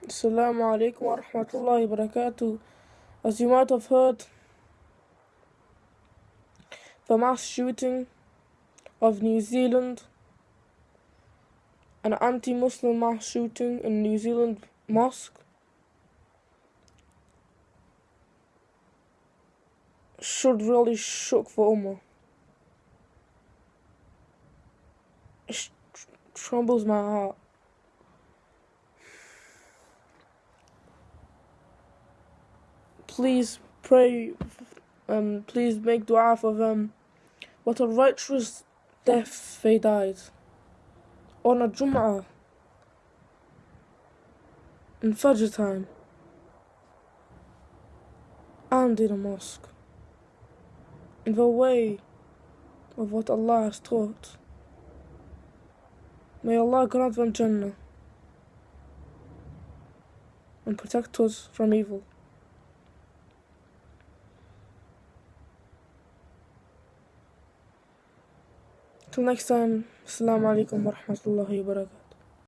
Assalamu alaikum wa rahmatullahi wa barakatuh. As you might have heard, the mass shooting of New Zealand, an anti Muslim mass shooting in New Zealand mosque, should really shock the Ummah. It trembles my heart. Please pray, um, please make dua for them. What a righteous death they died on a Jum'ah in Fajr time and in a mosque in the way of what Allah has taught. May Allah grant them Jannah and protect us from evil. Till next time, Assalamu alaikum wa rahmatullahi wa barakatuh.